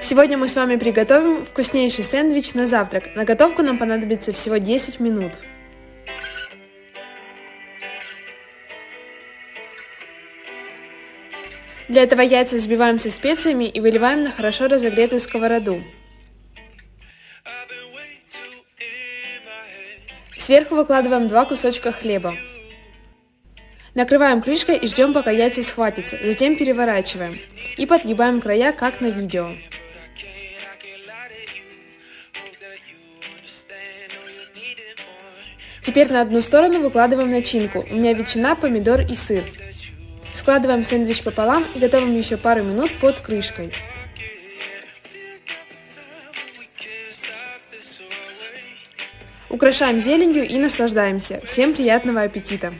Сегодня мы с вами приготовим вкуснейший сэндвич на завтрак. На готовку нам понадобится всего 10 минут. Для этого яйца взбиваем со специями и выливаем на хорошо разогретую сковороду. Сверху выкладываем два кусочка хлеба. Накрываем крышкой и ждем, пока яйца схватятся, затем переворачиваем и подгибаем края, как на видео. Теперь на одну сторону выкладываем начинку, у меня ветчина, помидор и сыр. Складываем сэндвич пополам и готовим еще пару минут под крышкой. Украшаем зеленью и наслаждаемся. Всем приятного аппетита!